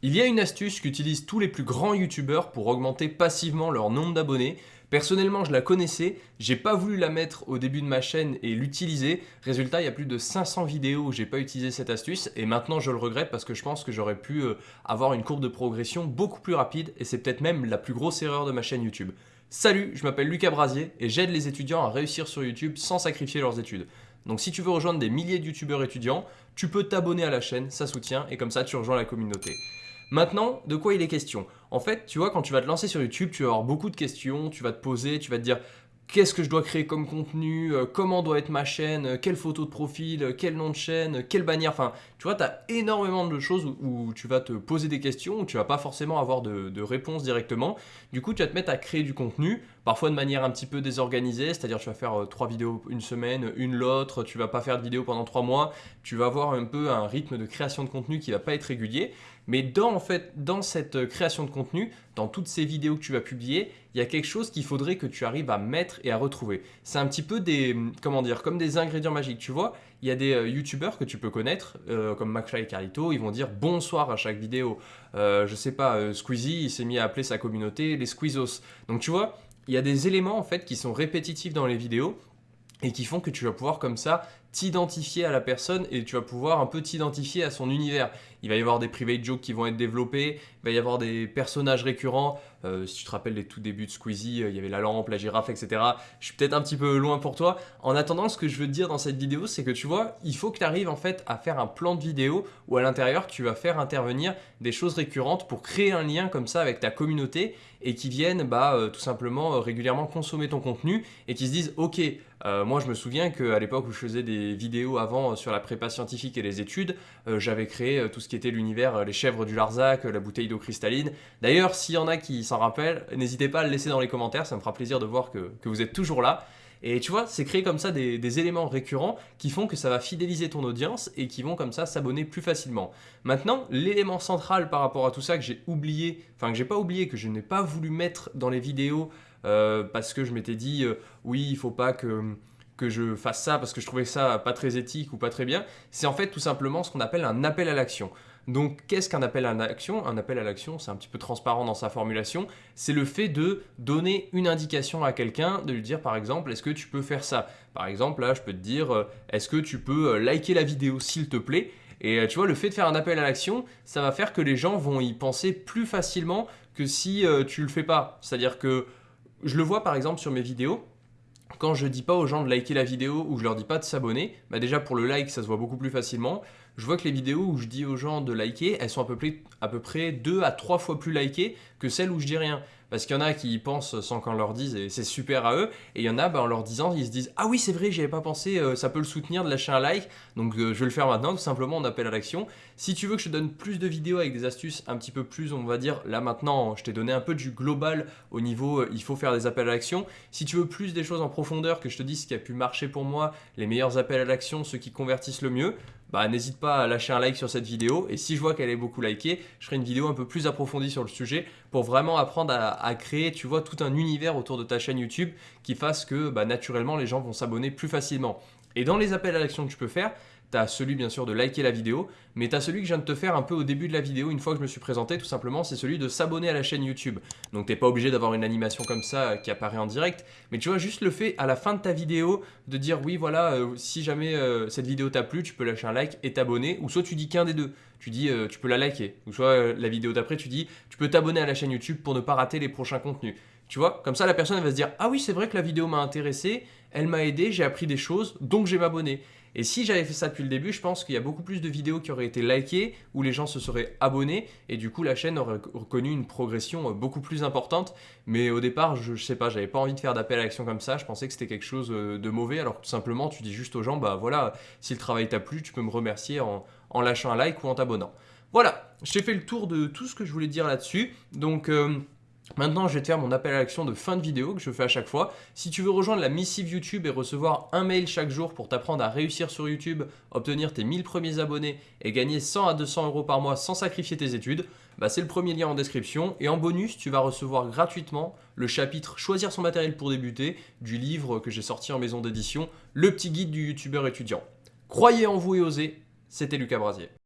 Il y a une astuce qu'utilisent tous les plus grands youtubeurs pour augmenter passivement leur nombre d'abonnés. Personnellement, je la connaissais, j'ai pas voulu la mettre au début de ma chaîne et l'utiliser. Résultat, il y a plus de 500 vidéos où j'ai pas utilisé cette astuce et maintenant je le regrette parce que je pense que j'aurais pu euh, avoir une courbe de progression beaucoup plus rapide et c'est peut-être même la plus grosse erreur de ma chaîne YouTube. Salut, je m'appelle Lucas Brasier et j'aide les étudiants à réussir sur YouTube sans sacrifier leurs études. Donc si tu veux rejoindre des milliers de youtubeurs étudiants, tu peux t'abonner à la chaîne, ça soutient et comme ça tu rejoins la communauté. Maintenant, de quoi il est question En fait, tu vois, quand tu vas te lancer sur YouTube, tu vas avoir beaucoup de questions, tu vas te poser, tu vas te dire qu'est-ce que je dois créer comme contenu, euh, comment doit être ma chaîne, euh, quelle photo de profil, euh, quel nom de chaîne, quelle bannière, enfin, tu vois, tu as énormément de choses où, tu vas te poser des questions, où tu vas pas forcément avoir de, de réponse directement. Du coup, tu vas te mettre à créer du contenu, parfois de manière un petit peu désorganisée, c'est-à-dire tu vas faire trois vidéos une semaine, une l'autre, tu vas pas faire de vidéo pendant trois mois, tu vas avoir un peu un rythme de création de contenu qui va pas être régulier. Mais dans, en fait, dans cette création de contenu, dans toutes ces vidéos que tu vas publier, il y a quelque chose qu'il faudrait que tu arrives à mettre et à retrouver. C'est un petit peu des, comment dire, comme des ingrédients magiques. Tu vois, il y a des euh, youtubeurs que tu peux connaître, euh, comme McFly et Carlito, ils vont dire bonsoir à chaque vidéo. Euh, je sais pas, Squeezie, il s'est mis à appeler sa communauté les Squeezos. Donc tu vois, il y a des éléments en fait qui sont répétitifs dans les vidéos et qui font que tu vas pouvoir comme ça t'identifier à la personne et tu vas pouvoir un peu t'identifier à son univers. Il va y avoir des private jokes qui vont être développés, il va y avoir des personnages récurrents. Euh, si tu te rappelles les tout débuts de Squeezie, euh, il y avait la lampe, la girafe, etc. Je suis peut-être un petit peu loin pour toi. En attendant, ce que je veux te dire dans cette vidéo, c'est que tu vois, il faut que tu arrives en fait à faire un plan de vidéo où à l'intérieur, tu vas faire intervenir des choses récurrentes pour créer un lien comme ça avec ta communauté et qui viennent bah, euh, tout simplement régulièrement consommer ton contenu et qui se disent « Ok, moi je me souviens qu'à l'époque où je faisais des vidéos avant sur la prépa scientifique et les études, j'avais créé tout ce qui était l'univers, les chèvres du Larzac, la bouteille d'eau cristalline. D'ailleurs, s'il y en a qui s'en n'hésitez pas à le laisser dans les commentaires, ça me fera plaisir de voir que, vous êtes toujours là. Et tu vois, c'est créer comme ça des, éléments récurrents qui font que ça va fidéliser ton audience et qui vont comme ça s'abonner plus facilement. Maintenant, l'élément central par rapport à tout ça que j'ai oublié, enfin que j'ai pas oublié, que je n'ai pas voulu mettre dans les vidéos euh, parce que je m'étais dit euh, oui, il faut pas que que je fasse ça parce que je trouvais ça pas très éthique ou pas très bien, c'est en fait tout simplement ce qu'on appelle un appel à l'action. Donc, qu'est-ce qu'un appel à l'action Un appel à l'action, c'est un petit peu transparent dans sa formulation. C'est le fait de donner une indication à quelqu'un, de lui dire par exemple, est-ce que tu peux faire ça? Par exemple, là, je peux te dire, euh, est-ce que tu peux euh, liker la vidéo s'il te plaît? Et euh, tu vois, le fait de faire un appel à l'action, ça va faire que les gens vont y penser plus facilement que si tu le fais pas. C'est-à-dire que je le vois par exemple sur mes vidéos, quand je dis pas aux gens de liker la vidéo ou je leur dis pas de s'abonner, bah déjà pour le like ça se voit beaucoup plus facilement. Je vois que les vidéos où je dis aux gens de liker, elles sont à peu près, à peu près 2 à 3 fois plus likées que celles où je dis rien. Parce qu'il y en a qui y pensent sans qu'on leur dise et c'est super à eux. Et il y en a, bah, en leur disant, ils se disent « Ah oui, c'est vrai, j'y avais pas pensé, euh, ça peut le soutenir de lâcher un like. Donc euh, je vais le faire maintenant, tout simplement, on appelle à l'action. Si tu veux que je te donne plus de vidéos avec des astuces un petit peu plus, on va dire, là maintenant, je t'ai donné un peu du global au niveau, euh, il faut faire des appels à l'action. Si tu veux plus des choses en profondeur, que je te dise ce qui a pu marcher pour moi, les meilleurs appels à l'action, ceux qui convertissent le mieux, bah, n'hésite pas à lâcher un like sur cette vidéo. Et si je vois qu'elle est beaucoup likée, je ferai une vidéo un peu plus approfondie sur le sujet pour vraiment apprendre à, créer, tu vois, tout un univers autour de ta chaîne YouTube qui fasse que bah, naturellement les gens vont s'abonner plus facilement. Et dans les appels à l'action que tu peux faire, tu as celui bien sûr de liker la vidéo, mais tu as celui que je viens de te faire un peu au début de la vidéo, une fois que je me suis présenté, tout simplement, c'est celui de s'abonner à la chaîne YouTube. Donc tu n'es pas obligé d'avoir une animation comme ça euh, qui apparaît en direct, mais tu vois, juste le fait à la fin de ta vidéo de dire oui, voilà, euh, si jamais euh, cette vidéo t'a plu, tu peux lâcher un like et t'abonner, ou soit tu dis qu'un des deux. Tu dis tu peux la liker, ou soit la vidéo d'après, tu dis tu peux t'abonner à la chaîne YouTube pour ne pas rater les prochains contenus. Tu vois, comme ça la personne va se dire ah oui c'est vrai que la vidéo m'a intéressé, elle m'a aidé, j'ai appris des choses, donc je vais m'abonner. Et si j'avais fait ça depuis le début, je pense qu'il y a beaucoup plus de vidéos qui auraient été likées, où les gens se seraient abonnés, et du coup la chaîne aurait connu une progression euh, beaucoup plus importante. Mais au départ, je, ne sais pas, j'avais pas envie de faire d'appel à l'action comme ça, je pensais que c'était quelque chose euh, de mauvais, alors tout simplement tu dis juste aux gens, bah voilà, si le travail t'a plu, tu peux me remercier en, lâchant un like ou en t'abonnant. Voilà, j'ai fait le tour de tout ce que je voulais dire là-dessus. Donc... Euh, Maintenant, je vais te faire mon appel à l'action de fin de vidéo que je fais à chaque fois. Si tu veux rejoindre la missive YouTube et recevoir un mail chaque jour pour t'apprendre à réussir sur YouTube, obtenir tes 1000 premiers abonnés et gagner 100 à 200 euros par mois sans sacrifier tes études, bah c'est le premier lien en description. Et en bonus, tu vas recevoir gratuitement le chapitre « Choisir son matériel pour débuter » du livre que j'ai sorti en maison d'édition, Le petit guide du youtubeur étudiant. Croyez en vous et osez, c'était Lucas Brasier.